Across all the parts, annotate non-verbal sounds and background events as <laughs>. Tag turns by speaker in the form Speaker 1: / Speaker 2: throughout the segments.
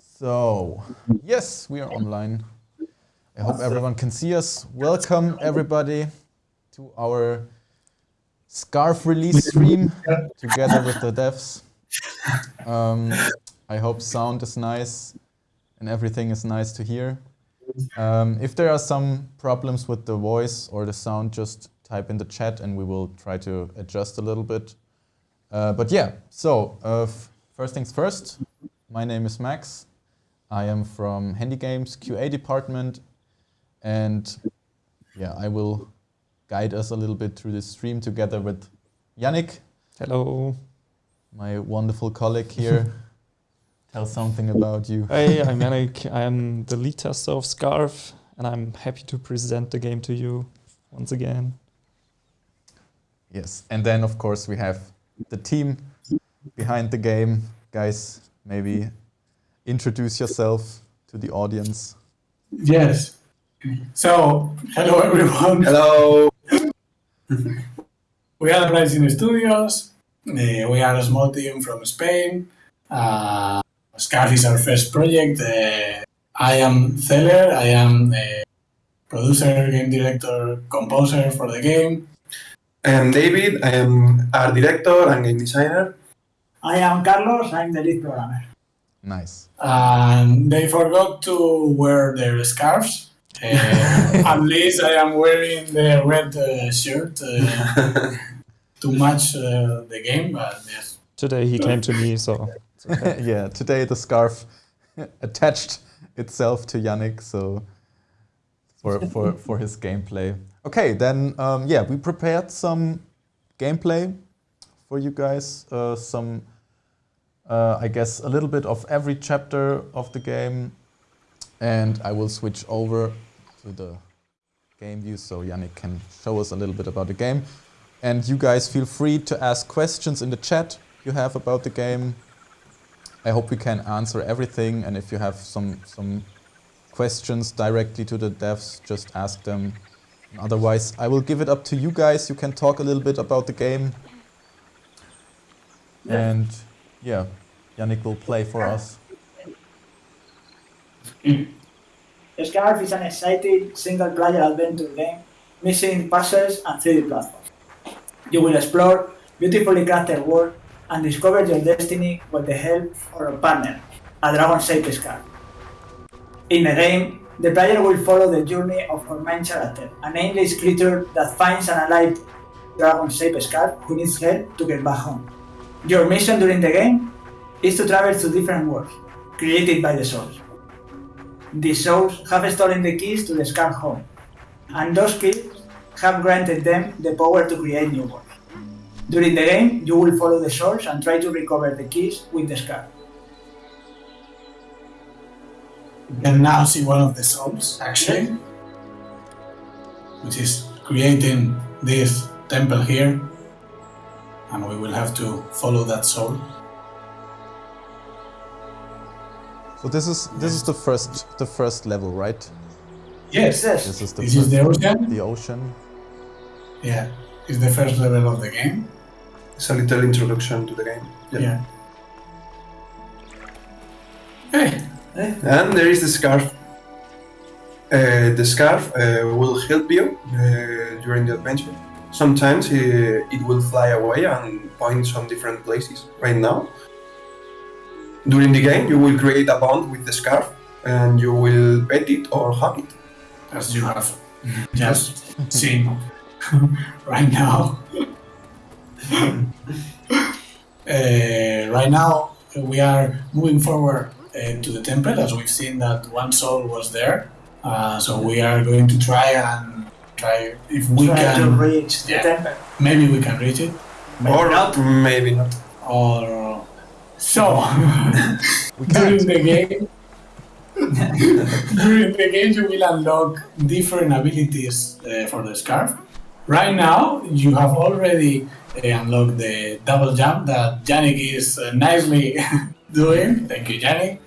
Speaker 1: So, yes, we are online. I hope everyone can see us. Welcome, everybody, to our Scarf release stream together with the devs. Um, I hope sound is nice and everything is nice to hear. Um, if there are some problems with the voice or the sound, just type in the chat and we will try to adjust a little bit. Uh, but yeah, so uh, first things first, my name is Max. I am from Handy Games QA department and yeah, I will guide us a little bit through this stream together with Yannick.
Speaker 2: Hello.
Speaker 1: My wonderful colleague here. <laughs> Tell something about you.
Speaker 2: Hey, I'm Yannick. I am the lead tester of Scarf and I'm happy to present the game to you once again.
Speaker 1: Yes, and then of course we have the team behind the game. Guys, maybe introduce yourself to the audience.
Speaker 3: Yes. So, hello everyone.
Speaker 4: Hello. <laughs>
Speaker 3: we are Rising Studios. Uh, we are a small team from Spain. Uh, Scarf is our first project. Uh, I am Zeller. I am a producer, game director, composer for the game.
Speaker 4: I am David. I am art director and game designer.
Speaker 5: I am Carlos. I'm the lead programmer.
Speaker 1: Nice.
Speaker 3: And they forgot to wear their scarves. <laughs> Uh, at least I am wearing the red uh, shirt uh, <laughs> to match uh, the game. But yes.
Speaker 2: Today he came to me, so
Speaker 1: okay. <laughs> yeah, today the scarf attached itself to Yannick, so for for for his gameplay. Okay, then um, yeah, we prepared some gameplay for you guys. Uh, some, uh, I guess, a little bit of every chapter of the game, and I will switch over to the game view so Yannick can show us a little bit about the game. And you guys feel free to ask questions in the chat you have about the game. I hope we can answer everything, and if you have some some questions directly to the devs, just ask them Otherwise, I will give it up to you guys. You can talk a little bit about the game. Yeah. And yeah, Yannick will play for us.
Speaker 5: Scarf is an exciting single-player adventure game missing puzzles and 3D platforms. You will explore beautifully crafted world and discover your destiny with the help of a partner, a dragon-shaped scarf. In the game, the player will follow the journey of our main character, an nameless creature that finds an alive dragon-shaped scarf who needs help to get back home. Your mission during the game is to travel to different worlds, created by the souls. These souls have stolen the keys to the scarf home, and those keys have granted them the power to create new worlds. During the game, you will follow the souls and try to recover the keys with the scarf.
Speaker 3: You can now see one of the souls, actually, which is creating this temple here, and we will have to follow that soul.
Speaker 1: So this is this is the first the first level, right?
Speaker 3: Yes.
Speaker 5: Yes.
Speaker 1: This is the
Speaker 3: This
Speaker 1: first,
Speaker 3: is the ocean.
Speaker 1: the ocean.
Speaker 3: Yeah, it's the first level of the game.
Speaker 4: It's a little introduction to the game.
Speaker 3: Yeah. Hey,
Speaker 4: And there is the scarf. Uh, the scarf uh, will help you uh, during the adventure. Sometimes uh, it will fly away and point some different places. Right now, during the game, you will create a bond with the scarf, and you will pet it or hug it.
Speaker 3: as you have <laughs> just seen <laughs> right now. <laughs> Uh, right now, we are moving forward uh, to the temple as we've seen that one soul was there. Uh, so we are going to try and try if we
Speaker 5: try to
Speaker 3: can.
Speaker 5: reach the
Speaker 3: yeah.
Speaker 5: temple.
Speaker 3: Maybe we can reach it. Maybe
Speaker 4: or
Speaker 3: not.
Speaker 4: maybe not.
Speaker 3: Or so <laughs>
Speaker 1: We
Speaker 3: during
Speaker 1: can't.
Speaker 3: the game. <laughs> during the game, you will unlock different abilities uh, for the scarf. Right now, you have already uh, unlocked the double jump that Yannick is uh, nicely <laughs> doing. Thank you, Yannick.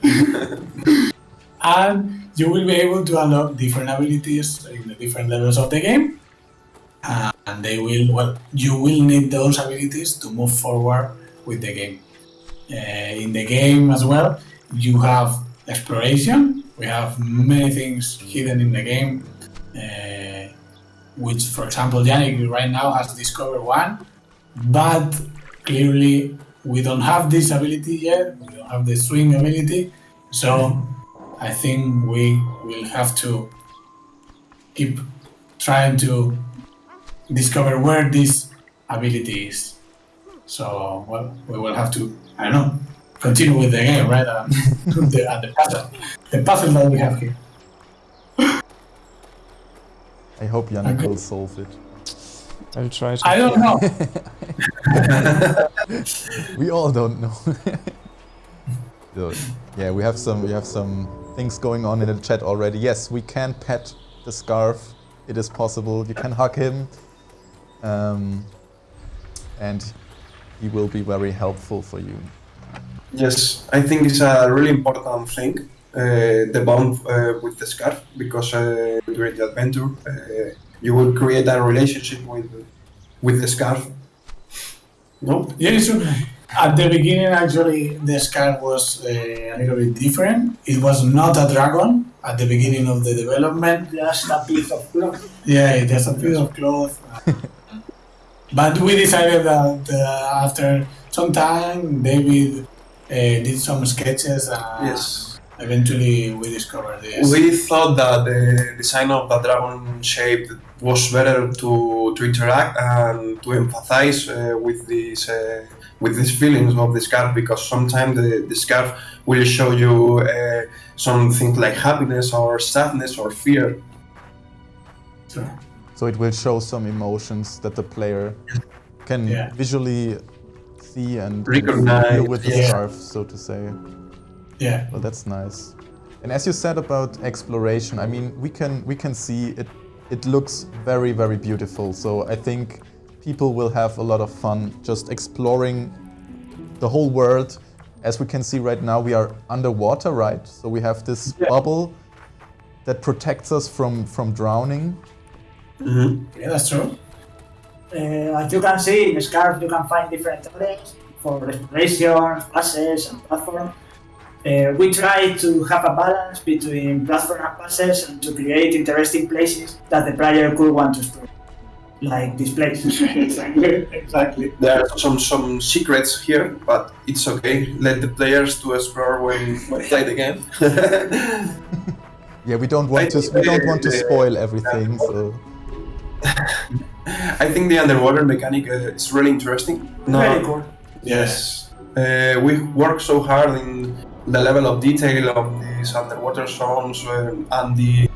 Speaker 3: and you will be able to unlock different abilities in the different levels of the game. Uh, and they will, well, you will need those abilities to move forward with the game. Uh, in the game as well, you have exploration. We have many things hidden in the game, uh, which, for example, Yannick right now has discovered one, but clearly we don't have this ability yet. We don't have the swing ability, so I think we will have to keep trying to discover where this ability is. So, well, we will have to, I don't know, continue with the game, right? <laughs> Um, the, and the puzzle, the puzzle that we have here.
Speaker 1: I hope Yannick
Speaker 3: Okay.
Speaker 1: will solve it.
Speaker 2: I'll try to.
Speaker 3: I don't <laughs> know. <laughs>
Speaker 1: We all don't know. So, yeah, we have some we have some things going on in the chat already. Yes, we can pet the scarf. It is possible. You can hug him, um, and he will be very helpful for you.
Speaker 4: Yes, I think it's a really important thing, uh, the bond uh, with the scarf, because uh, during the adventure uh, you will create a relationship with with the scarf. No?
Speaker 3: Yeah, it's true. At the beginning, actually, the scarf was uh, a little bit different. It was not a dragon at the beginning of the development.
Speaker 5: Just a piece of cloth.
Speaker 3: Yeah, it has a piece of cloth. <laughs> but we decided that uh, after some time, David uh, did some sketches. And
Speaker 4: Yes.
Speaker 3: Eventually, we discovered this.
Speaker 4: We thought that the design of the dragon shape was better to, to interact and to empathize uh, with this uh, with these feelings of the scarf because sometimes the, the scarf will show you uh, something like happiness or sadness or fear.
Speaker 3: So,
Speaker 1: So it will show some emotions that the player can
Speaker 3: Yeah.
Speaker 1: visually see and
Speaker 4: Recognize,
Speaker 1: with the
Speaker 3: yeah.
Speaker 1: scarf, so to say.
Speaker 3: yeah,
Speaker 1: Well, that's nice. And as you said about exploration, I mean, we can we can see it. It looks very very beautiful. So I think people will have a lot of fun just exploring the whole world. As we can see right now, we are underwater, right? So we have this
Speaker 5: Yeah.
Speaker 1: bubble that protects us from from drowning.
Speaker 4: Mhm.
Speaker 3: yeah, that's true.
Speaker 5: Uh, as you can see, in Scarf you can find different areas for exploration, passes, and platform. Uh, we try to have a balance between platform and passes and to create interesting places that the player could want to explore, like this place. <laughs>
Speaker 3: exactly, exactly.
Speaker 4: There are some some secrets here, but it's okay. Let the players to explore when, when <laughs> play the game.
Speaker 1: Yeah, we don't want
Speaker 4: I
Speaker 1: to we don't want to spoil everything. So <laughs>
Speaker 4: I think the underwater mechanic uh, is really interesting.
Speaker 5: Very cool.
Speaker 3: Yes.
Speaker 4: Uh, we work so hard in the level of detail of these underwater zones uh, and the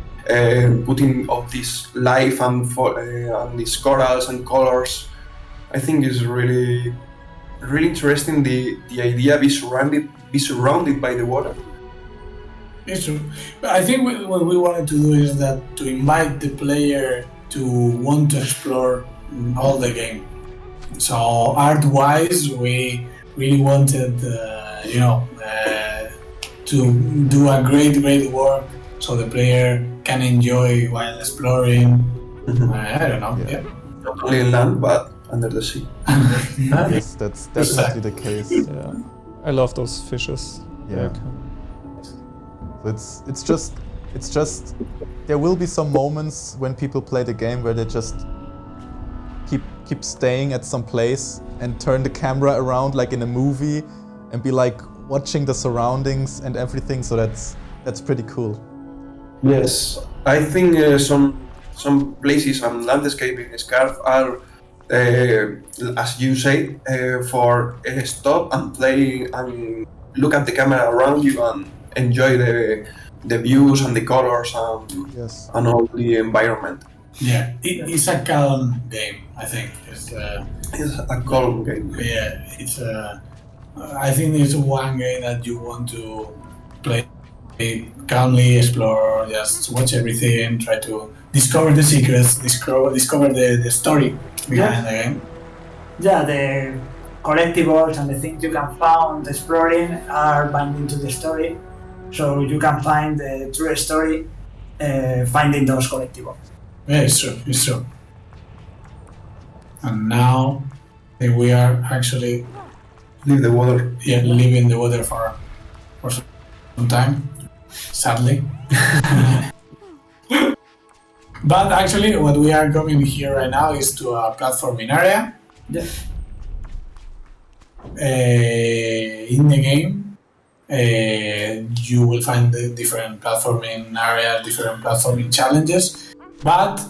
Speaker 4: putting of this life and, uh, and these corals and colors. I think is really, really interesting. The the idea be surrounded be surrounded by the water.
Speaker 3: It's true. But I think what we wanted to do is that to invite the player to want to explore all the game. So art-wise, we really wanted, uh, you know, uh, to do a great, great work so the player can enjoy while exploring. Uh, I don't know.
Speaker 1: Yeah.
Speaker 3: Yeah.
Speaker 4: Not only in land but under the sea. <laughs>
Speaker 1: yes, that's definitely the case.
Speaker 2: Yeah. I love those fishes.
Speaker 1: Yeah.
Speaker 2: They're
Speaker 1: So it's it's just it's just there will be some moments when people play the game where they just keep keep staying at some place and turn the camera around like in a movie and be like watching the surroundings and everything. So that's that's pretty cool.
Speaker 4: Yes, I think uh, some some places and landscape in Scarf are, uh, as you say, uh, for uh, stop and play and look at the camera around you and enjoy the the views and the colors and,
Speaker 1: Yes.
Speaker 4: and all the environment.
Speaker 3: Yeah, it, it's a calm game. I think it's. Uh,
Speaker 4: It's a calm game.
Speaker 3: Yeah, it's uh, I think it's one game that you want to play calmly, explore, just watch everything, try to discover the secrets, discover discover the, the story behind the game.
Speaker 5: Yeah, the collectibles and the things you can find exploring are binding to the story, so you can find the true story uh, finding those collectibles.
Speaker 3: Yeah, it's true, it's true. And now I we are actually
Speaker 4: Leave the water.
Speaker 3: yeah, leaving the water for for some time, sadly. <laughs> but actually, what we are coming here right now is to a platforming area.
Speaker 5: Yeah.
Speaker 3: Uh, in the game, uh, you will find the different platforming areas, different platforming challenges, but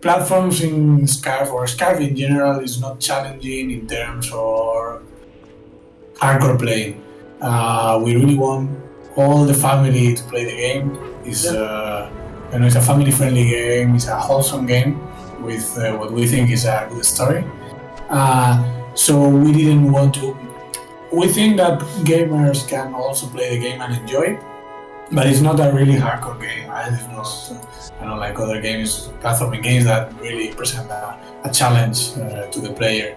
Speaker 3: platforms in Scarf or Scarf in general is not challenging in terms of hardcore playing. Uh, we really want all the family to play the game. It's, uh, you know, it's a family-friendly game. It's a wholesome game with uh, what we think is a good story. Uh, so we didn't want to. We think that gamers can also play the game and enjoy it, but it's not a really hardcore game. Right? It's not, you know, like other games, platforming games that really present a, a challenge uh, to the player.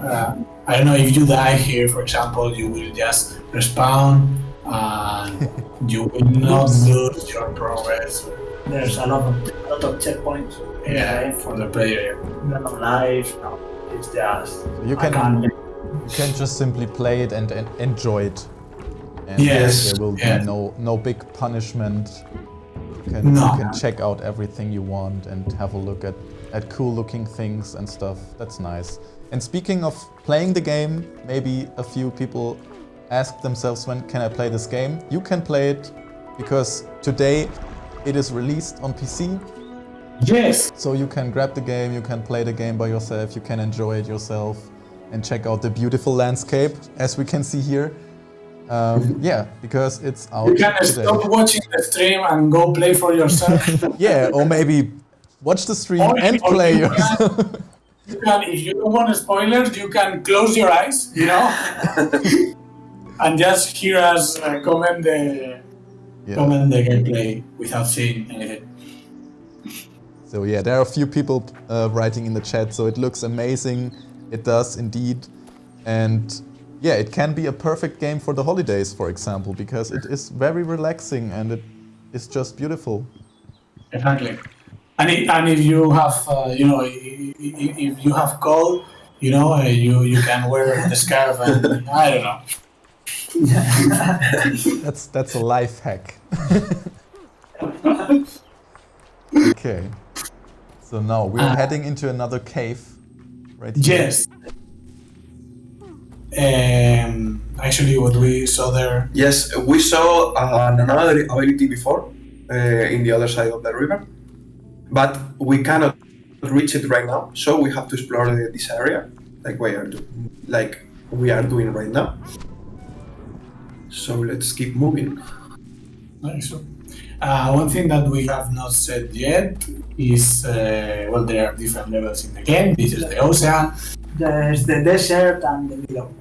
Speaker 3: Uh, I don't know if you die here, for example, you will just respawn and you will not lose your progress.
Speaker 5: There's a lot of a lot of checkpoints.
Speaker 3: Yeah,
Speaker 5: game.
Speaker 3: for the player.
Speaker 5: None of life. No, it's just
Speaker 1: You can
Speaker 5: can't.
Speaker 1: you can just simply play it and, and enjoy it. And
Speaker 3: Yes,
Speaker 1: there will
Speaker 3: yeah.
Speaker 1: be no no big punishment. You can,
Speaker 3: No.
Speaker 1: you can check out everything you want and have a look at, at cool looking things and stuff. That's nice. And speaking of playing the game, maybe a few people ask themselves when can I play this game? You can play it because today it is released on PC.
Speaker 3: Yes.
Speaker 1: So you can grab the game, you can play the game by yourself, you can enjoy it yourself and check out the beautiful landscape as we can see here. Um, yeah, because it's out
Speaker 3: You can
Speaker 1: today.
Speaker 3: stop watching the stream and go play for yourself. <laughs>
Speaker 1: Yeah, or maybe watch the stream
Speaker 3: Or-
Speaker 1: and play
Speaker 3: you
Speaker 1: yourself.
Speaker 3: You can, if you don't want spoilers, you can close your eyes, you know, <laughs> and just hear us uh, comment the
Speaker 1: Yeah.
Speaker 3: comment the gameplay without seeing anything.
Speaker 1: So yeah, there are a few people uh, writing in the chat, so it looks amazing. It does indeed. And yeah, it can be a perfect game for the holidays, for example, because it is very relaxing and it is just beautiful.
Speaker 3: Exactly. And, i and if you have, uh, you know, if you have cold, you know, uh, you you can wear the scarf and I don't know. <laughs>
Speaker 1: That's that's a life hack. <laughs> okay. So now we're
Speaker 3: Uh,
Speaker 1: heading into another cave. Right here.
Speaker 3: Yes. Um, actually, what we saw there.
Speaker 4: Yes, we saw uh, another ability before uh, in the other side of the river, but we cannot reach it right now. So we have to explore uh, this area, like we are do- like we are doing right now. So let's keep moving.
Speaker 3: Nice. Uh, one thing that we have not said yet is uh, well, there are different levels in the game. This is the ocean.
Speaker 5: There's the desert and the middle.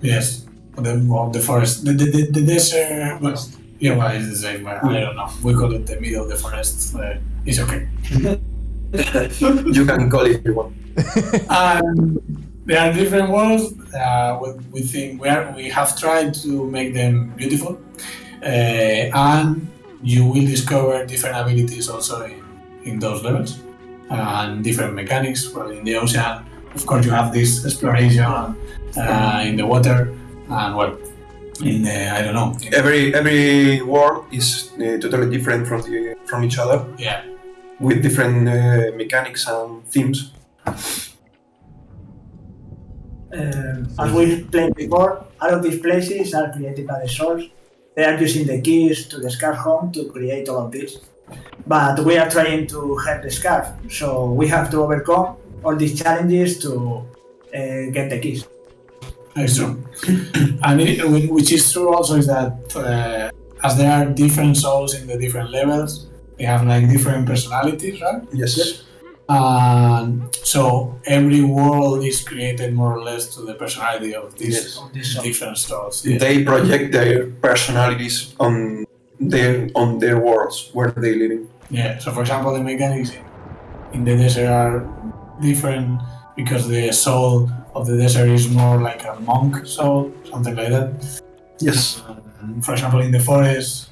Speaker 3: Yes. The, well, the forest. The, the, the, the desert. Well, yeah, well, it's the same. but I don't know. We call it the middle of the forest. Uh, it's okay. <laughs>
Speaker 4: You can call it if you want.
Speaker 3: and there are different worlds. Uh, we, we think we are we have tried to make them beautiful, uh, and you will discover different abilities also in, in those levels and different mechanics. Well, in the ocean, of course, you have this exploration uh, in the water, and well, in the I don't know.
Speaker 4: Every every world is uh, totally different from the from each other,
Speaker 3: yeah,
Speaker 4: with different uh, mechanics and themes.
Speaker 5: Um, as we played before, all of these places are created by the source. They are using the keys to the scarf home to create all of this. But we are trying to help the scarf, so we have to overcome all these challenges to uh, get the keys.
Speaker 3: That's <clears throat> true. and it, which is true also is that uh, as there are different souls in the different levels, they have like different personalities, right?
Speaker 4: Yes. Yes.
Speaker 3: And so every world is created more or less to the personality of these
Speaker 4: Yes.
Speaker 5: Of this soul.
Speaker 3: different souls. Yeah.
Speaker 4: They project their personalities on their on their worlds where they live in.
Speaker 3: yeah. So for example, the mechanics in, in the desert are different because the soul of the desert is more like a monk soul, something like that.
Speaker 4: Yes.
Speaker 3: And for example, in the forest,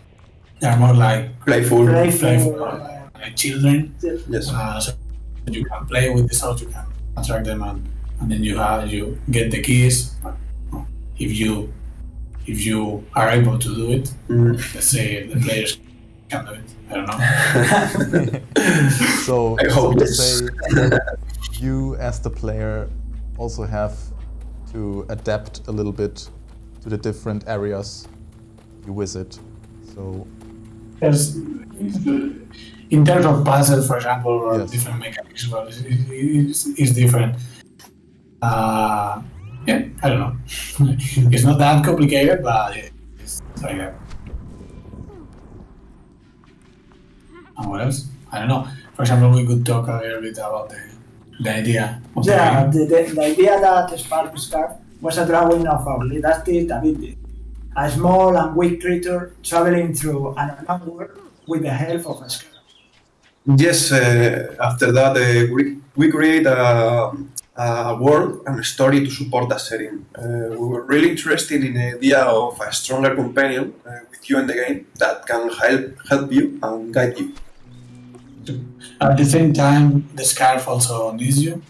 Speaker 3: they are more like
Speaker 4: Playful.
Speaker 5: Playful.
Speaker 3: playful, uh, like children.
Speaker 4: Yes.
Speaker 3: Uh, so you can play with the souls, you can attract them, and, and then you have you get the keys. If you if you are able to do it.
Speaker 4: Mm.
Speaker 3: Let's say the players can do it. I don't know. <laughs>
Speaker 1: So, <laughs>
Speaker 4: I
Speaker 1: so
Speaker 4: hope
Speaker 1: to
Speaker 4: yes.
Speaker 1: say, you as the player also have to adapt a little bit to the different areas you visit. So
Speaker 3: There's, in terms of puzzles, for example, or
Speaker 1: Yes.
Speaker 3: different mechanics, well, it's, it's, it's different. Uh, yeah, I don't know. <laughs> it's not that complicated, but it's like that. And what else? I don't know. For example, we could talk a little bit about the, the idea of
Speaker 5: Yeah,
Speaker 3: the
Speaker 5: the, the, idea that Spark Scarf was a drawing of our lead artist David, a small and weak creature traveling through an unknown world with the help of a scarf.
Speaker 4: Yes, uh, after that, uh, we, we create a, a world and a story to support that setting. Uh, we were really interested in the idea of a stronger companion uh, with you in the game that can help help you and guide you.
Speaker 3: At the same time, the scarf also needs you.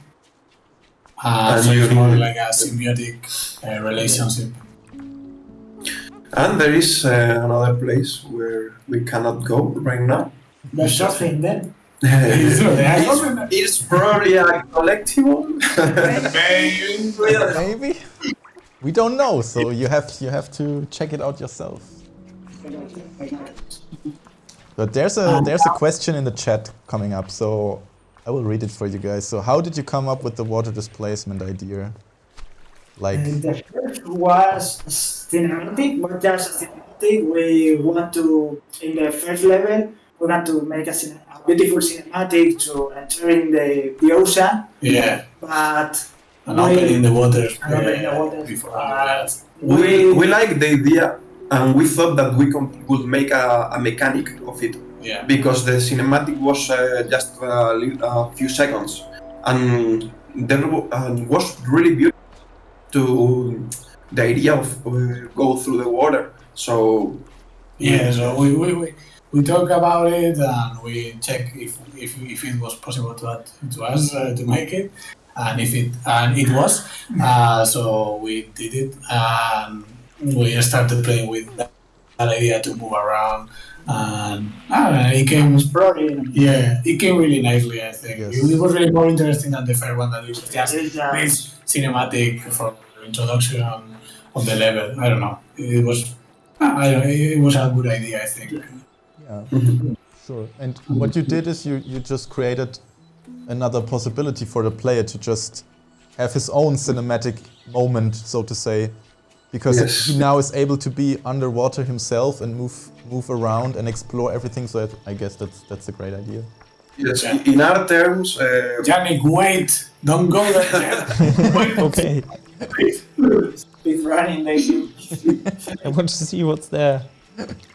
Speaker 3: Uh, so it's more like a symbiotic uh, relationship.
Speaker 4: And there is uh, another place where we cannot go right now.
Speaker 5: There's something then. <laughs>
Speaker 3: Is
Speaker 4: it's, it's probably a collectible. <laughs>
Speaker 1: maybe we don't know. So you have you have to check it out yourself. But there's a there's a question in the chat coming up, so I will read it for you guys. So how did you come up with the water displacement idea? Like
Speaker 5: the first was cinematic, but just a cinematic. We want to, in the first level, we want to make a, cine- a beautiful cinematic to entering the, the ocean,
Speaker 3: Yeah,
Speaker 5: but
Speaker 3: and opening the water.
Speaker 5: And opening the
Speaker 3: uh,
Speaker 5: waters.
Speaker 3: Before
Speaker 5: Uh,
Speaker 4: we, we like the idea and we thought that we com- could make a, a mechanic of it
Speaker 3: yeah.
Speaker 4: because the cinematic was uh, just a, a few seconds and there w- and was really beautiful to the idea of uh, go through the water so
Speaker 3: Yeah, so we, we, we, we talk about it and we check if, if, if it was possible to add to us uh, to make it, and if it and it was, uh, so we did it and we started playing with that, that idea to move around. And I know, it came
Speaker 5: exploring.
Speaker 3: yeah it came really nicely I think.
Speaker 1: Yes.
Speaker 3: it, was really more interesting than the first one that it was just
Speaker 5: It's,
Speaker 3: this cinematic for introduction of the level. I don't know. It was I don't know, it was a good idea I think.
Speaker 1: Yeah, sure. And what you did is you you just created another possibility for the player to just have his own cinematic moment, so to say, because
Speaker 4: Yes.
Speaker 1: he now is able to be underwater himself and move move around and explore everything. So I- I guess that's that's a great idea.
Speaker 4: yes
Speaker 3: Yeah.
Speaker 4: in our terms uh,
Speaker 3: Yannick, wait! Don't go there <laughs>
Speaker 2: okay,
Speaker 5: speed running, they. <laughs>
Speaker 2: I want to see what's there.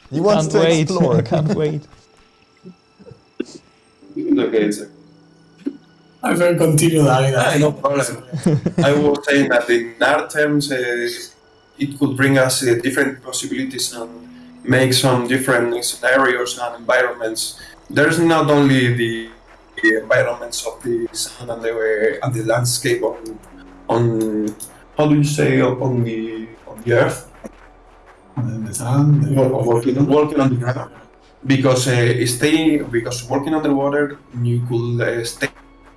Speaker 1: He wants
Speaker 2: can't
Speaker 1: to
Speaker 2: wait.
Speaker 1: explore.
Speaker 2: I <laughs> can't wait.
Speaker 4: okay it's
Speaker 3: I will continue David.
Speaker 4: Ah, no problem. I was saying that in our terms, uh, it could bring us uh, different possibilities and make some different scenarios and environments. There's not only the, the environments of the sun and the, and the landscape on, on how do you say on the on the earth,
Speaker 3: And then the sun. the-
Speaker 4: Wo- walking, walking on the ground. Because uh, stay because working underwater, you could uh, stay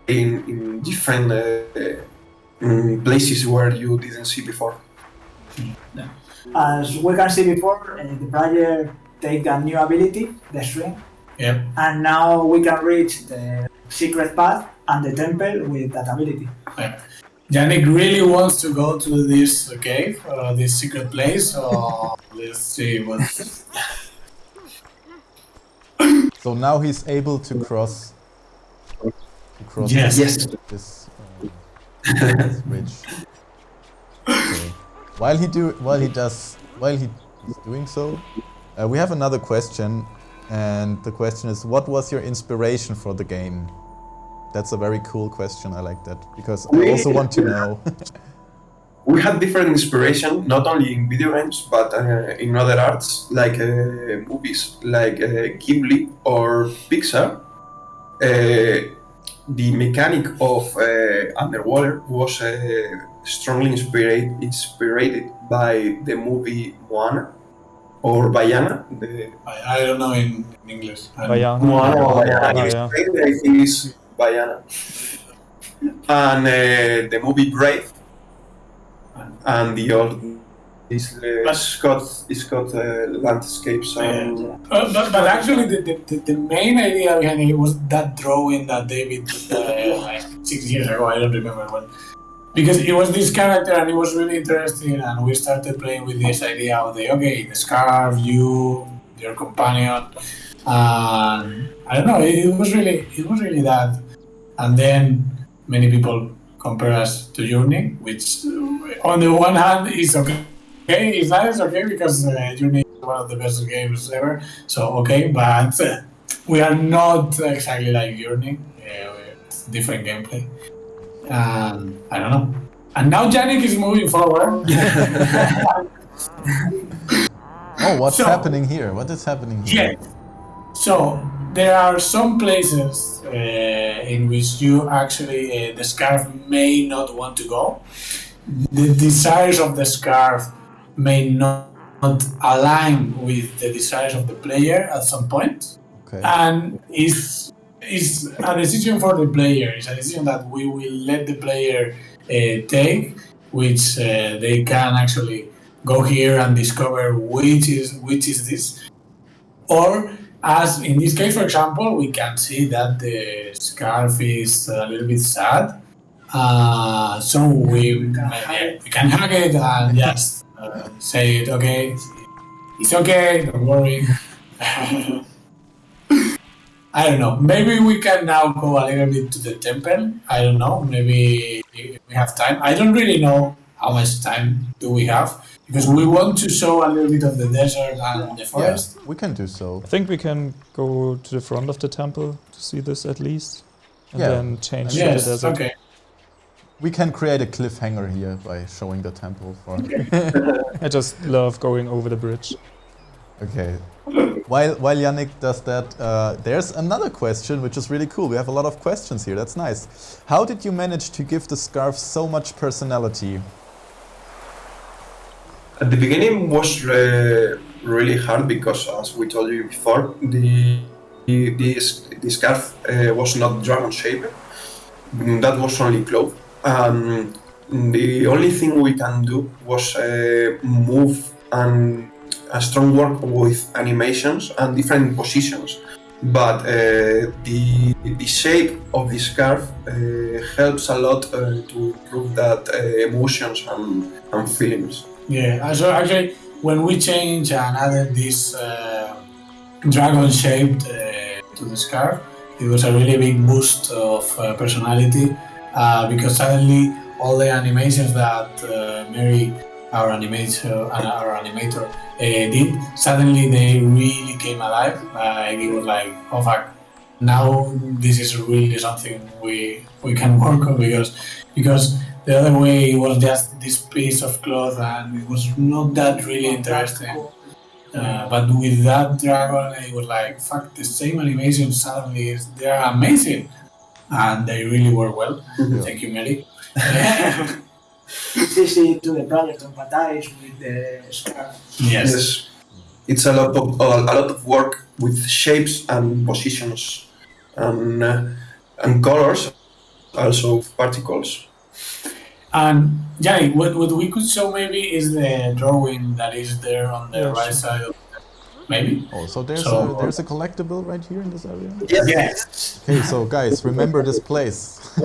Speaker 4: in, in different uh, mm, places where you didn't see before.
Speaker 5: As we can see before, uh, the player take a new ability, the swing,
Speaker 3: Yep.
Speaker 5: and now we can reach the secret path and the temple with that ability.
Speaker 3: Yeah. Yannick really wants to go to this cave, uh, this secret place, so <laughs> let's see what.
Speaker 1: So now he's able to cross to cross
Speaker 3: Yes.
Speaker 4: Yes.
Speaker 1: this, um, this <laughs> bridge. Okay. While he do while he does while he is doing so, uh, we have another question, and the question is, what was your inspiration for the game? That's a very cool question. I like that because I also want to know.
Speaker 4: We had different inspiration, not only in video games, but uh, in other arts, like uh, movies, like uh, Ghibli or Pixar. Uh, the mechanic of uh, underwater was uh, strongly inspired inspired by the movie Moana or Vaiana. The
Speaker 3: I, I don't know in, in English.
Speaker 2: Vaiana.
Speaker 4: Moana or
Speaker 2: Vaiana,
Speaker 4: Vaiana. In
Speaker 2: yeah.
Speaker 4: Spain, I think it's Vaiana. And uh, the movie Brave. And the old this uh,
Speaker 3: But-
Speaker 4: Scott Scott uh, landscapes and
Speaker 3: Uh, but, but actually, the, the, the, the main idea behind it was that drawing that David did uh, <laughs> like six years ago. I don't remember when. Because it was this character and it was really interesting, and we started playing with this idea of the okay, the scarf, you, your companion, and I don't know. It, it was really, it was really that. And then many people compare us to Journey, which on the one hand is okay. Okay, it's nice, okay, because uh, Journey is one of the best games ever. So okay, but uh, we are not exactly like Journey. Uh, it's different gameplay. Um, I don't know. And now Yannick is moving forward. <laughs>
Speaker 1: Oh, what's
Speaker 3: So-
Speaker 1: happening here? What is happening here?
Speaker 3: Yeah. So there are some places uh, in which you actually uh, the scarf may not want to go. The desires of the scarf may not, align with the desires of the player at some point,
Speaker 1: Okay.
Speaker 3: and it's it's a decision for the player. It's a decision that we will let the player uh, take, which uh, they can actually go here and discover which is which is this or as in this case for example we can see that the scarf is a little bit sad uh, so we, maybe we can hug it and just uh, say it okay it's okay don't worry <laughs> I don't know. Maybe we can now go a little bit to the temple. I don't know. Maybe we have time. I don't really know how much time do we have because we want to show a little bit of the desert and the
Speaker 1: Yeah,
Speaker 3: forest.
Speaker 1: we can do so.
Speaker 2: I think we can go to the front of the temple to see this at least. And
Speaker 1: Yeah.
Speaker 2: then change
Speaker 3: Yes.
Speaker 2: the desert.
Speaker 3: Okay.
Speaker 1: We can create a cliffhanger here by showing the temple for. <laughs>
Speaker 2: I just love going over the bridge.
Speaker 1: Okay. While while Yannick does that, uh, there's another question which is really cool. We have a lot of questions here. That's nice. How did you manage to give the scarf so much personality?
Speaker 4: At the beginning was uh, really hard because, as we told you before, the this, the scarf uh, was not dragon shaped. Mm, That was only cloth. Um, the only thing we can do was uh, move and a strong work with animations and different positions. But uh, the the shape of the scarf uh, helps a lot uh, to improve that emotions and, and feelings.
Speaker 3: Yeah. So actually, when we changed and added this uh, dragon shaped uh, to the scarf, it was a really big boost of uh, personality uh, because suddenly all the animations that uh, Mary, our animator, uh, our animator, did, suddenly they really came alive. Like it was like, oh fuck, now this is really something we we can work on because because the other way it was just this piece of cloth and it was not that really interesting. Uh, but with that dragon, it was like fuck the same animation. Suddenly, is- they are amazing, and they really work well. Thank you, Mary. <laughs>
Speaker 5: It's easy to the project to empathize with the scarf.
Speaker 3: yes.
Speaker 4: Yes, it's a lot of a lot of work with shapes and positions and uh, and colors, also particles.
Speaker 3: And yeah, what, what we could show maybe is the drawing that is there on the
Speaker 2: Yeah,
Speaker 3: right
Speaker 2: sure.
Speaker 3: side. Of maybe.
Speaker 1: Oh, so there's
Speaker 3: So-
Speaker 1: a there's a collectible right here in this area.
Speaker 3: Yes.
Speaker 1: Okay, so guys, remember this place. <laughs>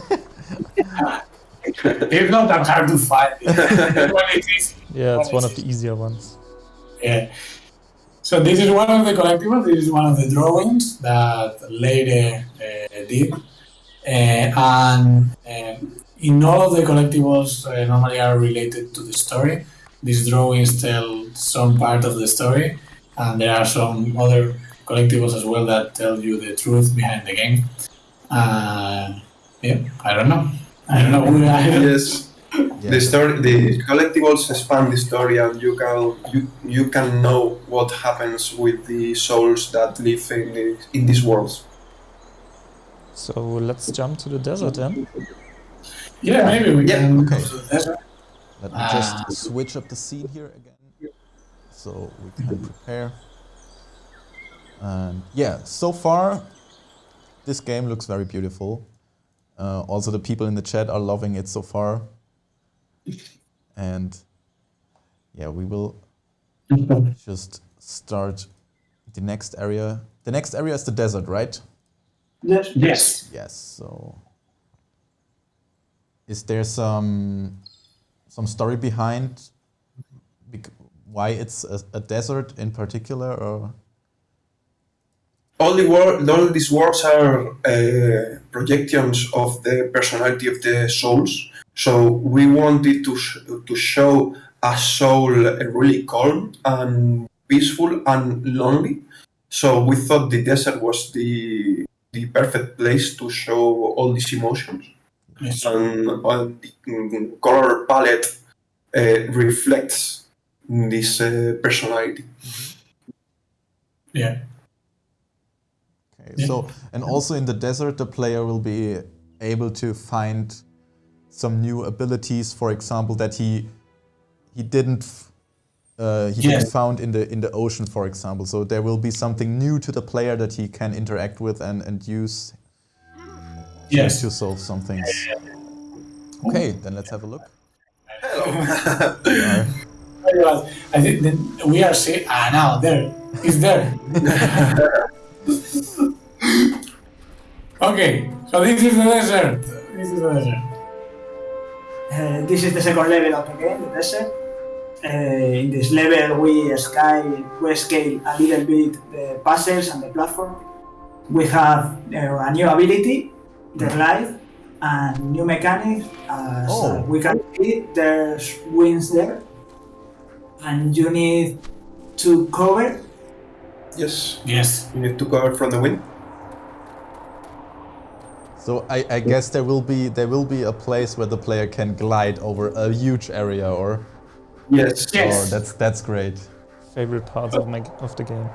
Speaker 3: It's not that hard to find. <laughs> When it is
Speaker 2: Yeah, it's
Speaker 3: What
Speaker 2: one
Speaker 3: is
Speaker 2: of the easier ones.
Speaker 3: Yeah. So this is one of the collectibles. This is one of the drawings that Leire uh, did, uh, and um, in all of the collectibles uh, normally are related to the story. These drawings tell some part of the story, and there are some other collectibles as well that tell you the truth behind the game. Uh, yeah, I don't know. I don't know. I don't-
Speaker 4: Yes, <laughs>
Speaker 1: Yeah.
Speaker 4: the story, the collectibles expand the story, and you can you, you can know what happens with the souls that live in the, in these worlds.
Speaker 2: So let's jump to the desert then.
Speaker 3: Yeah, maybe we
Speaker 4: Yeah,
Speaker 3: can
Speaker 1: okay.
Speaker 3: go to the desert.
Speaker 1: Let me
Speaker 3: Ah.
Speaker 1: just switch up the scene here again, so we can prepare. And yeah, so far, this game looks very beautiful. Uh, also, the people in the chat are loving it so far. And yeah, we will <laughs> just start the next area. The next area is the desert, right?
Speaker 5: Yes.
Speaker 3: Yes.
Speaker 1: Yes. So, is there some some story behind why it's a, a desert in particular, or
Speaker 4: all the wor- all these works are uh, projections of the personality of the souls. So we wanted to sh- to show a soul really calm and peaceful and lonely. So we thought the desert was the the perfect place to show all these emotions. And, and the color palette uh, reflects this uh, personality.
Speaker 3: Yeah.
Speaker 1: okay?
Speaker 3: Yeah.
Speaker 1: So, and also in the desert, the player will be able to find some new abilities. For example, that he he didn't. f- Uh, he didn't found in the in the ocean, for example. So there will be something new to the player that he can interact with and, and use
Speaker 3: Yes.
Speaker 1: to solve some things. Okay, then let's have a look.
Speaker 3: Well, <laughs> I think then we are see ah now there it's there. <laughs> okay, so this is the desert. This is the desert.
Speaker 5: Uh, this is the second level of the game, the desert. Uh, in this level, we scale, we scale a little bit the puzzles and the platform. We have uh, a new ability, the glide, and new mechanics. As
Speaker 1: Oh.
Speaker 5: we can see, there's wings there, and you need to cover.
Speaker 4: yes,
Speaker 3: Yes.
Speaker 4: you need to cover from the wind.
Speaker 1: So I, I guess there will be there will be a place where the player can glide over a huge area, or
Speaker 4: Yes.
Speaker 3: Yes.
Speaker 1: oh, that's that's great.
Speaker 2: Favorite parts of my of the game.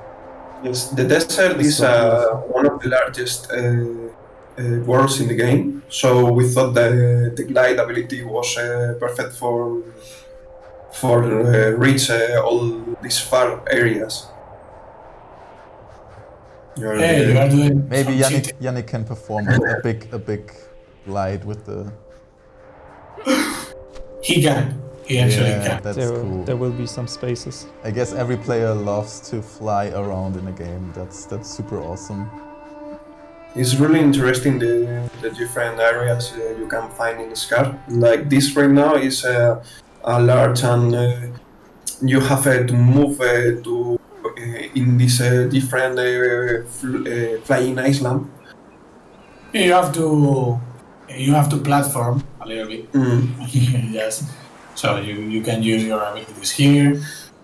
Speaker 4: Yes, the desert
Speaker 1: It's
Speaker 4: is
Speaker 1: so
Speaker 4: uh, one of the largest uh, uh, worlds in the game, so we thought the, the glide ability was uh, perfect for for uh, reach uh, all these far areas. You're,
Speaker 3: Hey, you
Speaker 4: uh,
Speaker 3: are doing
Speaker 1: Maybe Yannick. Yannick can perform a, a big a big glide with the <sighs>
Speaker 3: He can. He actually
Speaker 1: yeah
Speaker 3: can.
Speaker 1: that's
Speaker 2: there,
Speaker 1: cool.
Speaker 2: there will be some spaces.
Speaker 1: I guess every player loves to fly around in a game. That's that's super awesome.
Speaker 4: It's really interesting the, the different areas uh, you can find in Scar. Like this right now is uh, a large and uh, you have uh, to move uh, to uh, in this uh, different uh, fl- uh, flying island.
Speaker 3: You have to you have to platform a little bit.
Speaker 4: Mm. <laughs>
Speaker 3: yes. So you, you can use your abilities here.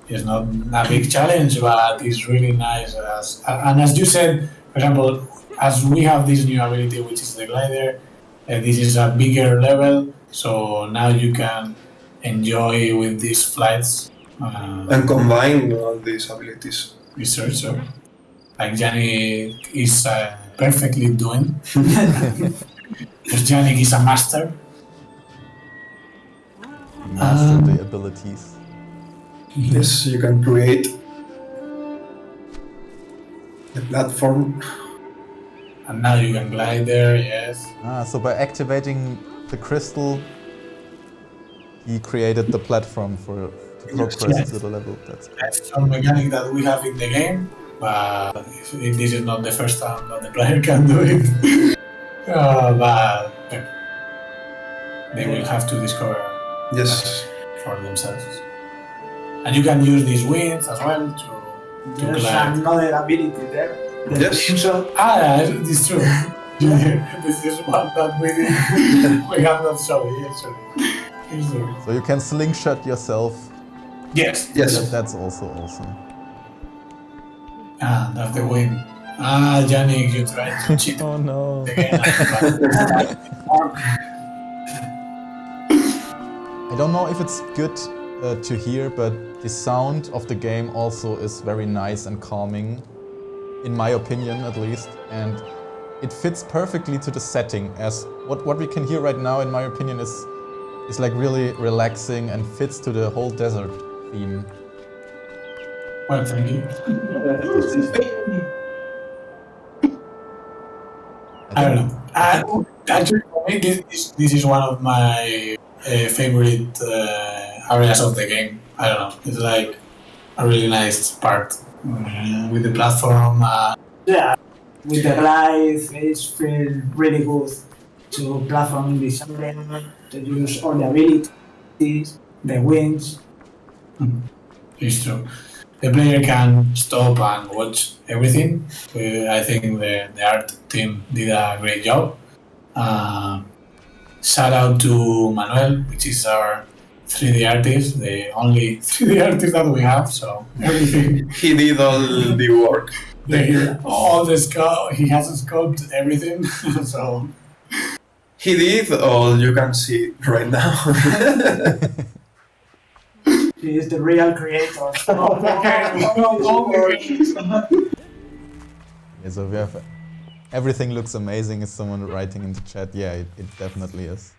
Speaker 3: It's not a big challenge, but it's really nice. As, and as you said, for example, as we have this new ability, which is the glider, uh, this is a bigger level. So now you can enjoy with these flights. Uh,
Speaker 4: And combine all these abilities.
Speaker 3: research. So, like Yannick is uh, perfectly doing. <laughs> Because Yannick is a master.
Speaker 1: Master
Speaker 3: Um,
Speaker 1: the abilities.
Speaker 4: Yes, you can create the platform.
Speaker 3: And now you can glide there, yes.
Speaker 1: Ah, so by activating the crystal, he created the platform for to progress
Speaker 3: Yes.
Speaker 1: to the level. That's cool.
Speaker 3: That's some mechanic that we have in the game, but if- this is not the first time that the player <laughs> can do it. uh, <laughs> but uh, they will have to discover
Speaker 4: Yes.
Speaker 3: for themselves. And you can use these wings as well to, to
Speaker 5: There's
Speaker 3: glide.
Speaker 5: another ability there. The
Speaker 4: Yes.
Speaker 5: slingshot.
Speaker 3: Ah, <laughs> yeah, it's true. this is one that we <laughs> we have not shown it yet. So. It's true.
Speaker 1: So you can slingshot yourself.
Speaker 3: Yes.
Speaker 4: Yes.
Speaker 1: That, that's also awesome.
Speaker 3: Ah, that's the win. Ah, Yannick, you tried to <laughs> cheat
Speaker 2: Oh no.
Speaker 1: I don't know if it's good uh, to hear, but the sound of the game also is very nice and calming, in my opinion at least, and it fits perfectly to the setting. As what what we can hear right now, in my opinion, is is like really relaxing and fits to the whole desert theme.
Speaker 3: Well, thank you. I don't know. Actually, for me, this, this, this is one of my uh, favorite uh, areas of the game. I don't know. It's like a really nice part with the platform. Uh,
Speaker 5: Yeah, with the glide, it's feel really good to platform in this area, to use all the abilities, the wings.
Speaker 3: it's true. The player can stop and watch everything. Uh, I think the, the art team did a great job. Uh, shout out to Manuel, which is our 3D artist, the only <laughs> 3D artist that we have. So everything, <laughs>
Speaker 4: He did all the work.
Speaker 3: the, all the sculpt, he has sculpted everything. <laughs> so
Speaker 4: He did all you can see right now.
Speaker 5: He is the real creator.
Speaker 1: Yeah, so we have everything looks amazing. Is someone writing in the chat? Yeah, it, it definitely is.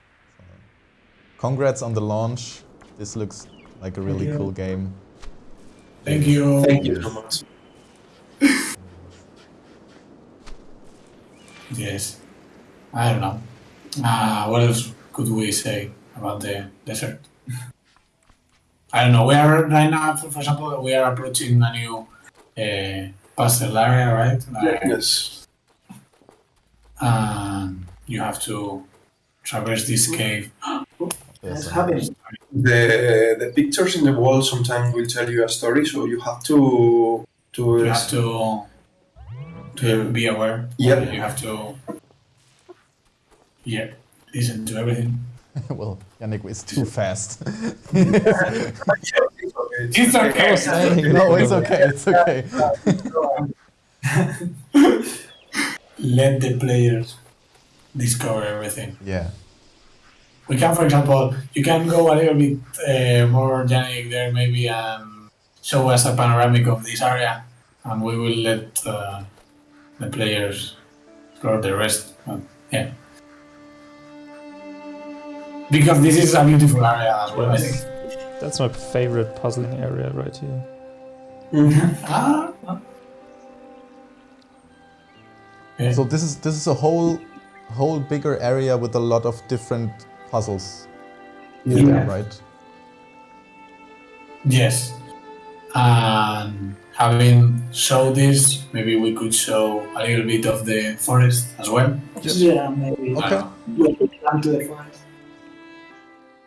Speaker 1: So, congrats on the launch. This looks like a really cool game.
Speaker 3: thank you.
Speaker 4: Thank you so <laughs> much.
Speaker 3: Yes. I don't know. Uh, what else could we say about the desert? <laughs> I don't know. We are right now, for, for example, we are approaching a new uh, puzzle area, right? Like,
Speaker 4: Yes.
Speaker 3: And you have to traverse this cave. <gasps>
Speaker 1: There's
Speaker 5: That's
Speaker 1: a-
Speaker 4: The the pictures in the wall sometimes will tell you a story, so you have to to
Speaker 3: You have to to be aware.
Speaker 4: Yeah,
Speaker 3: You have to yeah listen to everything. <laughs>
Speaker 1: well, Yannick is too fast. <laughs>
Speaker 3: It's okay.
Speaker 1: no, it's okay. It's okay. <laughs>
Speaker 3: Let the players discover everything.
Speaker 1: yeah.
Speaker 3: We can, for example, you can go a little bit uh, more Yannick there maybe and show us a panoramic of this area, and we will let uh, the players explore the rest. But, yeah. Because this is a beautiful area as well, I think.
Speaker 2: That's my favorite puzzling area right here.
Speaker 3: Ah, ah.
Speaker 1: So this is this is a whole whole bigger area with a lot of different puzzles. Is
Speaker 3: Yeah.
Speaker 1: there, right?
Speaker 3: Yes. And having showed this, maybe we could show a little bit of the forest as well.
Speaker 5: Yeah, maybe.
Speaker 1: Okay.
Speaker 3: Uh,
Speaker 5: We could come to the forest.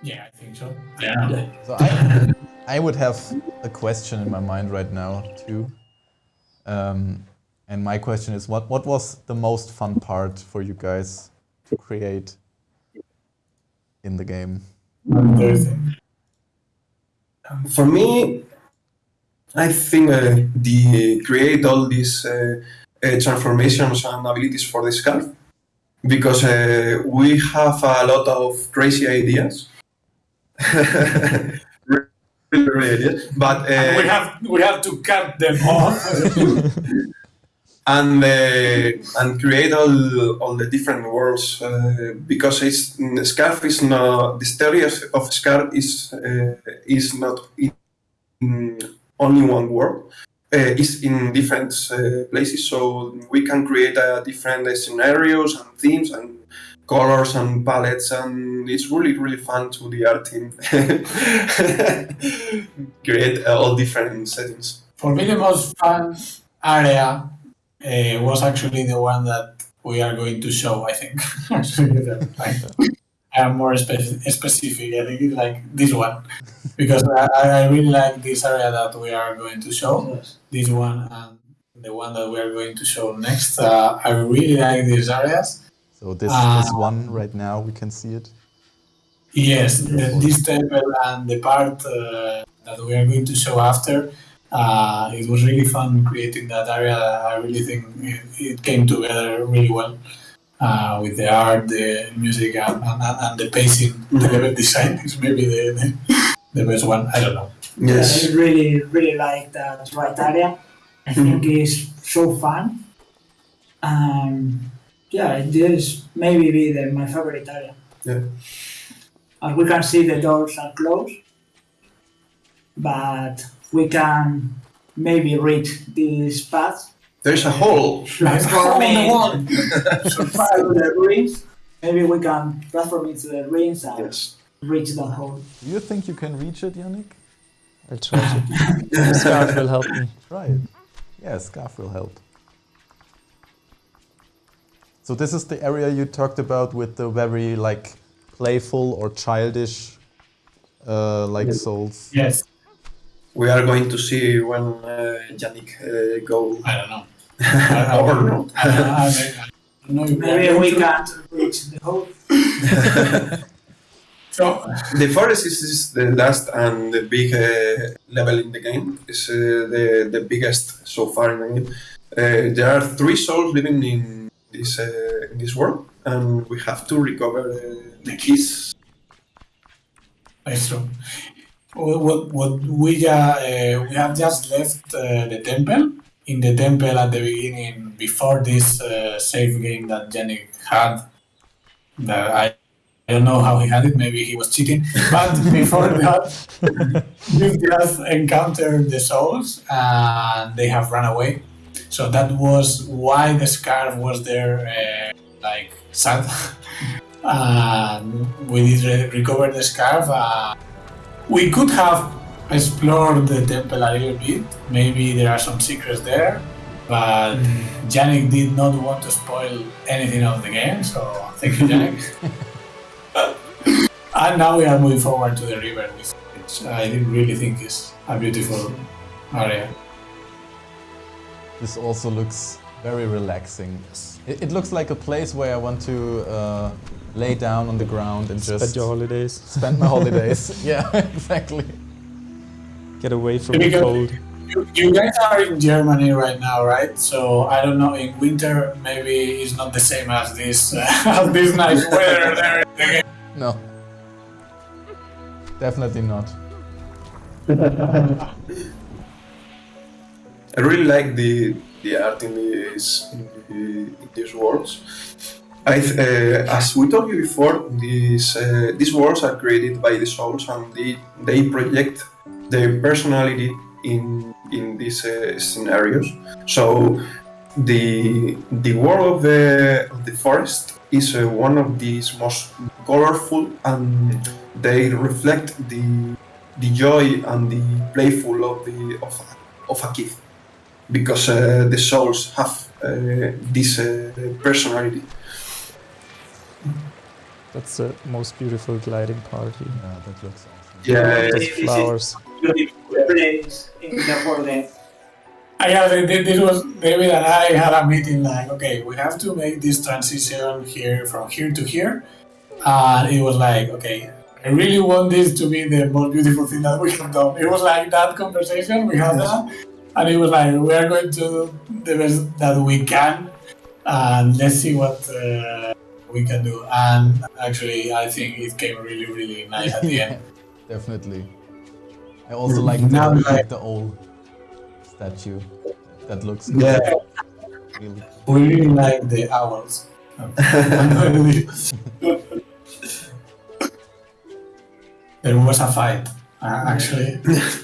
Speaker 3: yeah, I think so. Yeah. <laughs>
Speaker 1: So I, I would have a question in my mind right now too. Um, and my question is, what what was the most fun part for you guys to create in the game?
Speaker 3: Everything.
Speaker 4: For me, I think uh, the create all these uh, uh, transformations and abilities for the scarf because uh, we have a lot of crazy ideas. <laughs> really, really ideas. But uh,
Speaker 3: we have we have to cut them off. <laughs>
Speaker 4: and and create all all the different worlds uh, because it's scarf is not the story of scarf is uh, is not in only one world uh, it's in different uh, places. So we can create uh, different uh, scenarios and themes and colors and palettes and it's really really fun to the art team. <laughs> Create all different settings.
Speaker 3: For me, the most fun area uh, was actually the one that we are going to show. I think. actually, <laughs> the- like, I am more spec- specific. I think it's like this one because I, I really like this area that we are going to show.
Speaker 5: Yes.
Speaker 3: This one and the one that we are going to show next. Uh, I really like these areas.
Speaker 1: So this
Speaker 3: Ah.
Speaker 1: this one right now we can see it.
Speaker 3: Yes, the, this temple and the part uh, that we are going to show after. Uh, it was really fun creating that area. I really think it, it came together really well uh, with the art, the music, and, and, and the pacing. The level design is maybe the, the, the best one. I don't know.
Speaker 4: yes
Speaker 5: I really, really like that right area. I think it's so fun. And yeah, it is maybe be the, my favorite area.
Speaker 4: Yeah.
Speaker 5: As we can see, the doors are closed, but we can maybe reach this path
Speaker 4: There's a hole.
Speaker 5: transforming through the <laughs> ruins. Maybe we can transform into the ruins and
Speaker 4: Yes.
Speaker 5: reach the hole.
Speaker 1: Do you think you can reach it, Yannick?
Speaker 2: I'll try to. Scarf will help me.
Speaker 1: Try it. Yeah, scarf will help. So this is the area you talked about with the very like playful or childish uh, like
Speaker 4: Yes.
Speaker 1: souls.
Speaker 3: Yes.
Speaker 4: We are going to see when uh, Yannick uh, go
Speaker 3: I don't know. <laughs> <laughs> I, I,
Speaker 4: or
Speaker 3: I, I are
Speaker 5: Maybe we can't reach the hole. <laughs>
Speaker 3: So,
Speaker 4: The forest is, is the last and the big uh, level in the game. It's uh, the the biggest so far in the game. Uh, there are three souls living in this uh, in this world, and we have to recover uh, the keys.
Speaker 3: It's true. What, what, we, uh, uh, we have just left uh, the temple. In the temple at the beginning, before this uh, save game that Yannick had, that I, I don't know how he had it, maybe he was cheating. <laughs> But before that, <laughs> we just encountered the souls and they have run away. So that was why the scarf was there, uh, like sad. <laughs> and we did re- recover the scarf. We could have explored the temple a little bit. Maybe there are some secrets there, but hmm. Yannick did not want to spoil anything of the game. So thank you, Yannick. <laughs> and now we are moving forward to the river, which I really think is a beautiful area.
Speaker 1: This also looks very relaxing. It, it looks like a place where I want to uh, lay down on the ground and
Speaker 2: Spend
Speaker 1: just
Speaker 2: your holidays.
Speaker 1: spend my holidays. <laughs> yeah, <laughs> exactly.
Speaker 2: Get away from the cold.
Speaker 3: You, you guys are in Germany right now, right? So I don't know. In winter, maybe it's not the same as this <laughs> as this nice weather there. in.
Speaker 1: No. Definitely not.
Speaker 4: I really like the the art in these in, these worlds. I, uh, as we told you before, these uh, these worlds are created by the souls, and they they project their personality in in these uh, scenarios. So the the world of the of the forest is uh, one of these most colorful, and they reflect the the joy and the playful of the of of a kid because uh, the souls have uh, this uh, personality.
Speaker 2: That's the most beautiful gliding party.
Speaker 1: Yeah, that looks awesome.
Speaker 4: Yeah,
Speaker 2: Just
Speaker 5: This
Speaker 2: flowers.
Speaker 5: Beautiful place in the world.
Speaker 3: I yeah, th- th- this was David and I had a meeting like, okay, we have to make this transition here from here to here, and it was like, okay, I really want this to be the most beautiful thing that we have done. It was like that conversation we had that, and he was like we are going to do the best that we can, and let's see what uh, we can do. And actually, I think it came really, really nice at the end. <laughs>
Speaker 1: Definitely. I also like the,
Speaker 3: Now I-
Speaker 1: like the old statue. That looks good.
Speaker 3: Yeah.
Speaker 1: Really.
Speaker 3: We really like the owls. <laughs> there was a fight. Uh, actually,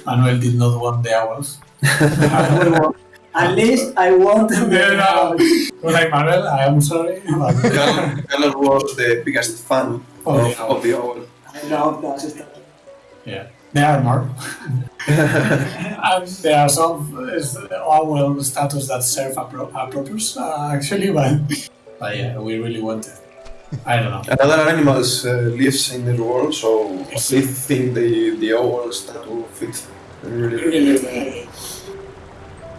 Speaker 3: Manuel did not want the owls.
Speaker 5: We won. At least I want to
Speaker 3: Yeah, no. I was like, Manuel, I am sorry. but
Speaker 4: Carlos Carlos was the biggest fan
Speaker 3: Of
Speaker 4: of,
Speaker 3: the owl.
Speaker 4: of the owl.
Speaker 5: I love that stuff.
Speaker 3: yeah, there are more. <laughs> and there are some owl statues that serve a, pro- a purpose, uh, actually, but, but yeah, we really want it. I don't know.
Speaker 4: Another animals uh, lives in the world, so they think the the owl statue fits really.
Speaker 3: really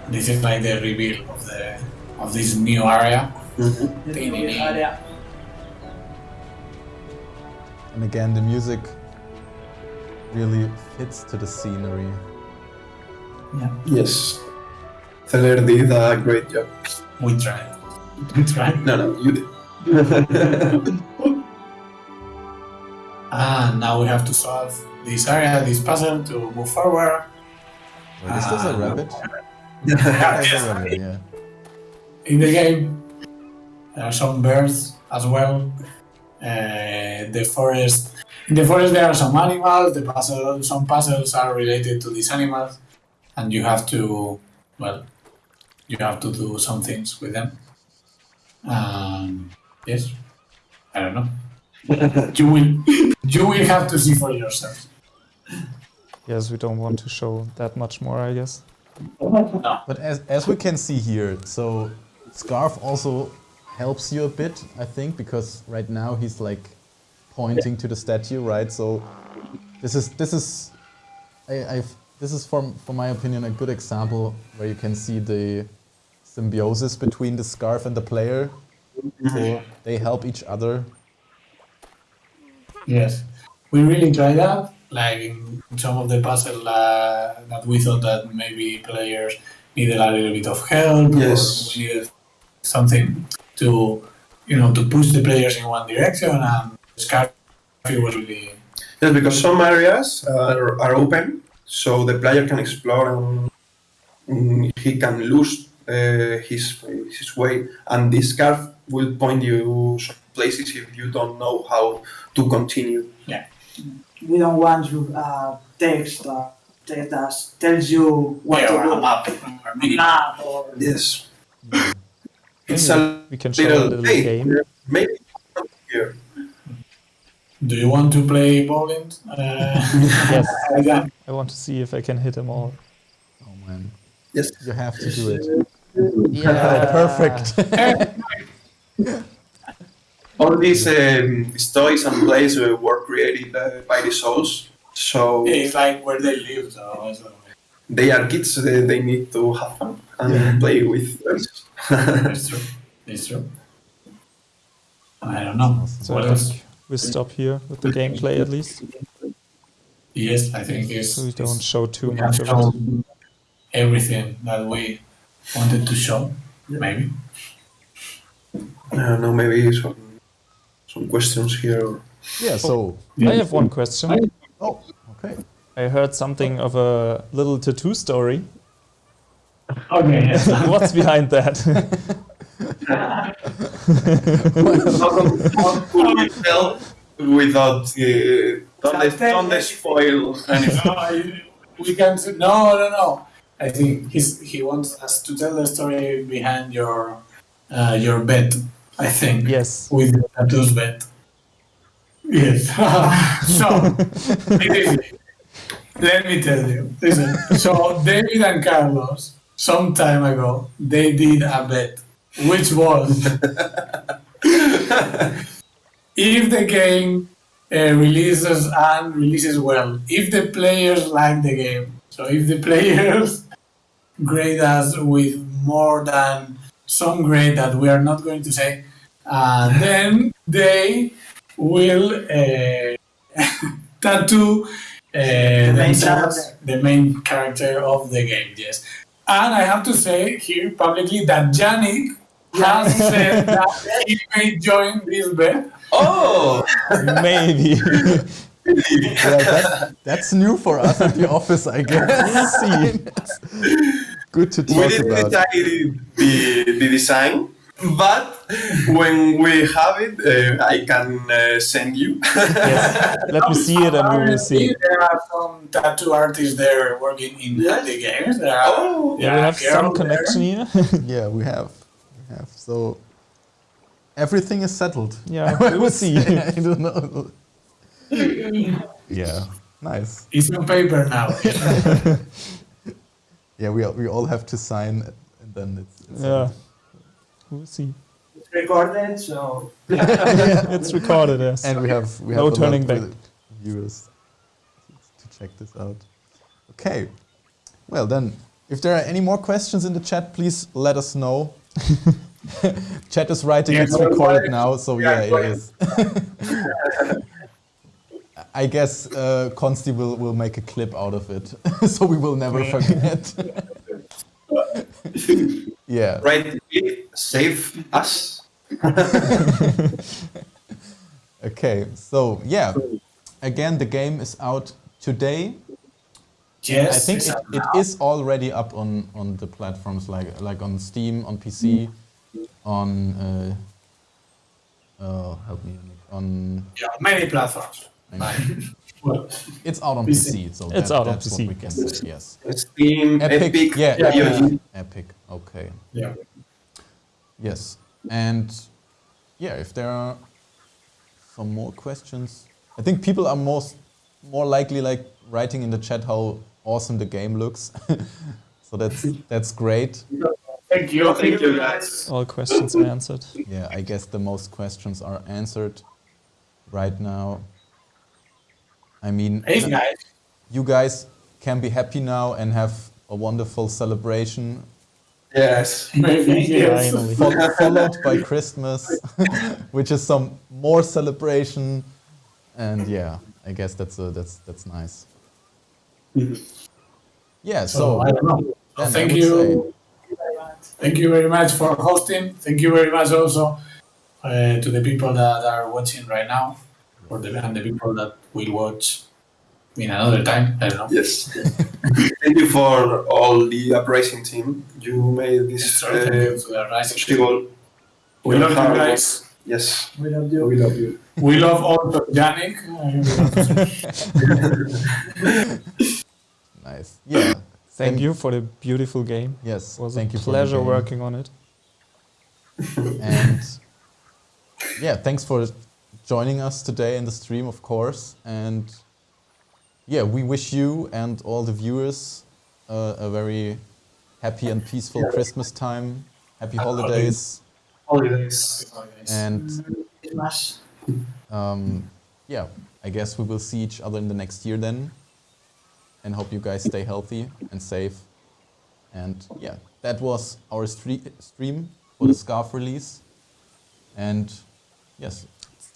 Speaker 3: this is like the reveal of the of this new area.
Speaker 5: New area.
Speaker 1: And again, the music really fits to the scenery.
Speaker 4: Yes, Zeller did a great job.
Speaker 3: We tried. We tried.
Speaker 4: No, no, you did.
Speaker 3: And <laughs> ah, now we have to solve this area, this puzzle to move forward.
Speaker 1: Wait, is this a rabbit? Yeah,
Speaker 3: Yes.
Speaker 1: a rabbit, yeah.
Speaker 3: In the game, there are some birds as well. Uh, the forest in the forest there are some animals. The puzzle, some puzzles are related to these animals, and you have to, well, you have to do some things with them. Um, yes, I don't know. <laughs> you will, <laughs> you will have to see for yourself.
Speaker 2: Yes, we don't want to show that much more, I guess.
Speaker 3: No.
Speaker 1: But as, as we can see here, so Scarf also helps you a bit, I think, because right now he's like pointing to the statue, right? So this is this is I, I've this is from from my opinion a good example where you can see the symbiosis between the scarf and the player. So they help each other.
Speaker 3: Yes, we really tried that. Like in some of the puzzle uh, that we thought that maybe players needed a little bit of help,
Speaker 4: Yes.
Speaker 3: or we needed something to, you know, to push the players in one direction. And Scarfy was really
Speaker 4: Yes, because some areas are, are open, so the player can explore and he can lose uh, his his way, and this scarf will point you some places if you don't know how to continue.
Speaker 5: We don't want you uh, text uh, text that tells you what
Speaker 3: yeah,
Speaker 5: to
Speaker 3: or
Speaker 5: do.
Speaker 3: a map, or maybe
Speaker 5: Map or
Speaker 4: Yes, it's
Speaker 2: Maybe
Speaker 4: a
Speaker 2: we can show a
Speaker 4: little,
Speaker 2: little
Speaker 4: hey,
Speaker 2: game.
Speaker 4: maybe here.
Speaker 3: Do you want to play bowling? Uh, <laughs>
Speaker 2: Yes,
Speaker 3: like?
Speaker 2: I want to see if I can hit them all.
Speaker 1: Oh man,
Speaker 4: Yes,
Speaker 1: you have to do it.
Speaker 2: Yeah, <laughs>
Speaker 1: Perfect. <laughs>
Speaker 4: all these um, these toys and plays uh, were created uh, by the souls, so
Speaker 3: It's like where they live. So, so
Speaker 4: they are kids. They, they need to have fun and play with toys.
Speaker 3: it's true. It's true. I don't know.
Speaker 2: So
Speaker 3: what
Speaker 2: I
Speaker 3: else?
Speaker 2: think we stop here with the gameplay at least,
Speaker 3: Yes, I think it's.
Speaker 2: so we don't show too
Speaker 3: we
Speaker 2: much
Speaker 3: have
Speaker 2: of it.
Speaker 3: shown everything that we wanted to show. Maybe.
Speaker 4: I don't know, maybe some some questions here.
Speaker 1: Yeah. So.
Speaker 2: I have one question.
Speaker 1: Oh. Okay.
Speaker 2: I heard something of a little tattoo story.
Speaker 3: Okay. Yes. <laughs>
Speaker 2: What's behind that?
Speaker 4: How, come- how could we without uh, don't, don't spoil anything?
Speaker 3: we can. s- No, no, no. I think he's he wants us to tell the story behind your uh, your bet. I think.
Speaker 2: yes.
Speaker 3: with the tattoos bet. Yes. <laughs> so. Let me tell you. Listen. So, David and Carlos, some time ago, they did a bet, which was <laughs> if the game uh, releases and releases well, if the players like the game, so if the <laughs> players grade us with more than some grade that we are not going to say, uh, then they will uh, <laughs> tattoo uh, themselves
Speaker 5: character.
Speaker 3: the main character of the game. Yes, and I have to say here publicly that Yannick has <laughs> said that he may join this bet.
Speaker 4: Oh,
Speaker 2: Maybe. <laughs>
Speaker 1: Well, that, that's new for us at the office, I guess. See. Good to talk
Speaker 4: we
Speaker 1: talk
Speaker 4: didn't
Speaker 1: about.
Speaker 4: decide the, the design, but when we have it, uh, I can uh, send you.
Speaker 2: yes. Let me see it and we will see. <laughs>
Speaker 3: There are some tattoo artists there working in
Speaker 5: Yes.
Speaker 3: the games. There are,
Speaker 4: Oh.
Speaker 2: Yeah, we have
Speaker 3: Carol
Speaker 2: some
Speaker 3: there.
Speaker 2: connection here. <laughs>
Speaker 1: Yeah, we have. We have. So everything is settled.
Speaker 2: Yeah, <laughs> we will see.
Speaker 1: I don't know. Yeah, nice.
Speaker 3: It's on paper now.
Speaker 1: Yeah, we, we all have to sign and then it's, it's
Speaker 2: Yeah. We'll see.
Speaker 5: it's recorded, so <laughs>
Speaker 2: It's recorded, yes.
Speaker 1: And we have we have
Speaker 2: No
Speaker 1: a
Speaker 2: turning
Speaker 1: of
Speaker 2: back.
Speaker 1: viewers to check this out. Okay. Well then, if there are any more questions in the chat, please let us know. <laughs> chat is writing
Speaker 3: Yeah,
Speaker 1: it's
Speaker 3: no,
Speaker 1: recorded
Speaker 3: no,
Speaker 1: now, so
Speaker 3: yeah,
Speaker 1: yeah, it is. <laughs> I guess uh, Consti will, will make a clip out of it, so we will never forget. yeah.
Speaker 4: Right, click, save us. <laughs>
Speaker 1: Okay, so yeah, again, the game is out today.
Speaker 3: yes,
Speaker 1: I think
Speaker 3: it's
Speaker 1: it,
Speaker 3: up
Speaker 1: it
Speaker 3: now.
Speaker 1: is already up on, on the platforms like like on Steam, on PC, on uh, oh help me Nick, on
Speaker 3: Yeah, many platforms.
Speaker 1: I <laughs>
Speaker 3: Well,
Speaker 1: it's out on
Speaker 3: PC.
Speaker 1: PC, so
Speaker 2: It's
Speaker 1: that-
Speaker 2: out on
Speaker 1: that's
Speaker 2: PC.
Speaker 1: what we can say. Yes.
Speaker 4: Steam,
Speaker 1: Epic,
Speaker 4: Epic,
Speaker 1: yeah,
Speaker 3: yeah,
Speaker 4: GOG.
Speaker 1: Epic. Okay.
Speaker 3: yeah.
Speaker 1: Yes. And yeah, if there are some more questions, I think people are most more likely like writing in the chat how awesome the game looks. <laughs> so that's that's great.
Speaker 3: Thank you.
Speaker 4: Thank you, guys.
Speaker 2: All questions answered.
Speaker 1: Yeah, I guess the most questions are answered right now. I mean,
Speaker 3: Hey guys.
Speaker 1: you guys can be happy now and have a wonderful celebration
Speaker 4: Yes. <laughs>
Speaker 3: Maybe yes.
Speaker 2: Finally.
Speaker 1: followed by <laughs> Christmas, <laughs> which is some more celebration. And yeah, I guess that's a, that's that's nice. Yeah,
Speaker 3: So,
Speaker 1: so
Speaker 3: I don't know. So
Speaker 1: I
Speaker 3: thank you.
Speaker 1: say-
Speaker 3: Thank you very much for hosting. Thank you very much also uh, to the people that are watching right now, or the and the people that will watch in another time. I don't know.
Speaker 4: Yes. Thank you for all the uprising team. You made this
Speaker 3: So
Speaker 4: uh,
Speaker 3: to the Rising
Speaker 4: possible.
Speaker 3: We love you
Speaker 4: Hard work.
Speaker 3: guys.
Speaker 4: Yes.
Speaker 5: We love you.
Speaker 4: We love you.
Speaker 3: We love also Yannick. <laughs>
Speaker 1: nice. Yeah.
Speaker 2: Thank
Speaker 1: And-
Speaker 2: you for the beautiful game.
Speaker 1: Yes.
Speaker 2: It was
Speaker 1: thank
Speaker 2: a
Speaker 1: you for the
Speaker 2: pleasure working on it.
Speaker 1: And yeah, thanks for joining us today in the stream, of course. And yeah, we wish you and all the viewers uh, a very happy and peaceful Christmas time. Happy holidays.
Speaker 4: Holidays.
Speaker 1: And um, yeah, I guess we will see each other in the next year then. And hope you guys stay healthy and safe. And yeah, that was our stream for the Scarf release. And yes,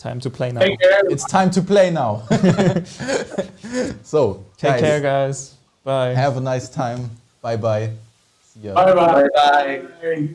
Speaker 2: time to play now.
Speaker 1: It's time to play now. <laughs> so,
Speaker 2: Take
Speaker 1: guys,
Speaker 2: care, guys. Bye.
Speaker 1: have a nice time. Bye bye. See ya.
Speaker 3: Bye bye.
Speaker 4: Bye bye.
Speaker 3: bye.